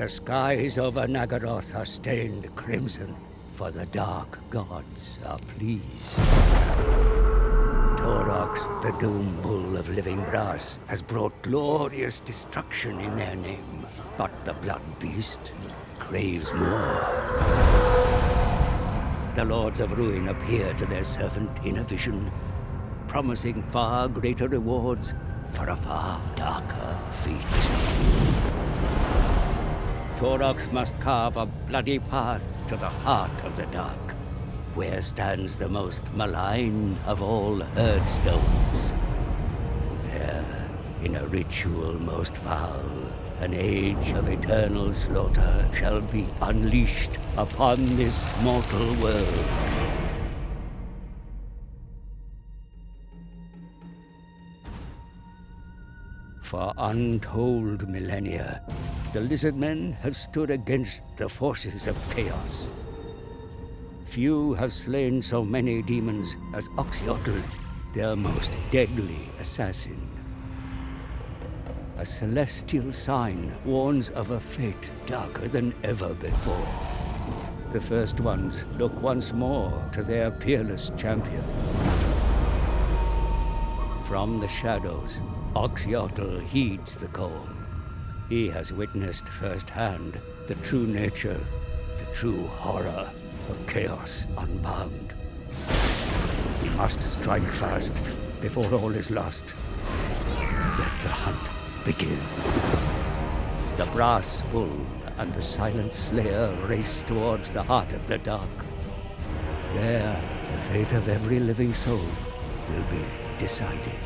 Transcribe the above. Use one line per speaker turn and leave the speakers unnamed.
The skies over Naggaroth are stained crimson, for the dark gods are pleased. Taurox, the doom bull of living brass, has brought glorious destruction in their name. But the blood beast craves more. The lords of ruin appear to their servant in a vision, promising far greater rewards for a far darker fate. Taurox must carve a bloody path to the heart of the dark, where stands the most malign of all Herdstones. There, in a ritual most foul, an age of eternal slaughter shall be unleashed upon this mortal world. For untold millennia, the lizard men have stood against the forces of chaos. Few have slain so many demons as Oxyotl, their most deadly assassin. A celestial sign warns of a fate darker than ever before. The first ones look once more to their peerless champion. From the shadows, Oxyotl heeds the call. He has witnessed firsthand the true nature, the true horror of Chaos Unbound. We must strike fast before all is lost. Let the hunt begin. The brass bull and the silent slayer race towards the heart of the dark. There, the fate of every living soul will be decided.